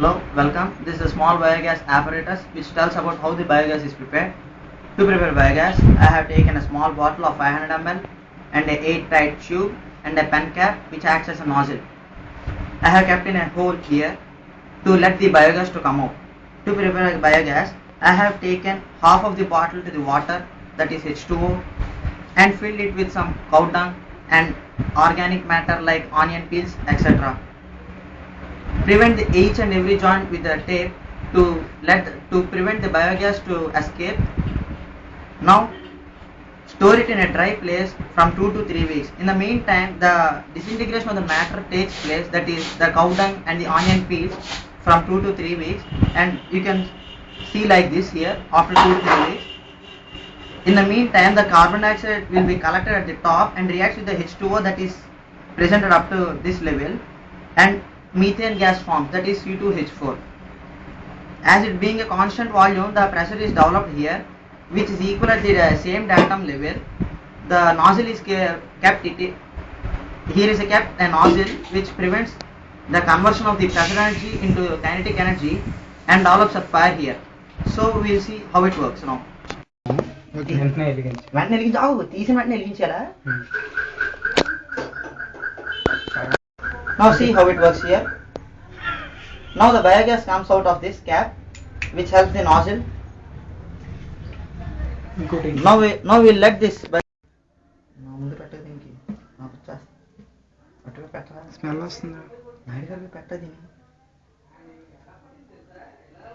Hello, welcome. This is a small biogas apparatus which tells about how the biogas is prepared. To prepare biogas, I have taken a small bottle of 500 ml and a 8 tight tube and a pen cap which acts as a nozzle. I have kept in a hole here to let the biogas to come out. To prepare biogas, I have taken half of the bottle to the water that is H2O and filled it with some cow dung and organic matter like onion peels etc. Prevent the each and every joint with the tape to let to prevent the biogas to escape. Now store it in a dry place from 2 to 3 weeks. In the meantime, the disintegration of the matter takes place that is the cow dung and the onion peels from 2 to 3 weeks and you can see like this here after 2 to 3 weeks. In the meantime, the carbon dioxide will be collected at the top and reacts with the H2O that is presented up to this level and methane gas forms that is C2H4. As it being a constant volume, the pressure is developed here which is equal at the uh, same datum level. The nozzle is ke- kept it here is a kept a nozzle which prevents the conversion of the pressure energy into kinetic energy and develops a fire here. So we will see how it works now. Okay వెంటనే వెలిగించు వెంటనే వెలిగించి ఆవు తీసిన వెంటనే వెలిగించాలా Now see how it works here. Now the biogas comes out of this cap which helps the nozzle. ఇంకోటి Now we now we'll let this bi- నా ముందు పెట్టదు దీనికి నాకు వచ్చేస్తా అటుగా పెట్టరా స్మెల్ వస్తుంది నాయుడు గారికి పెట్టదు దీన్ని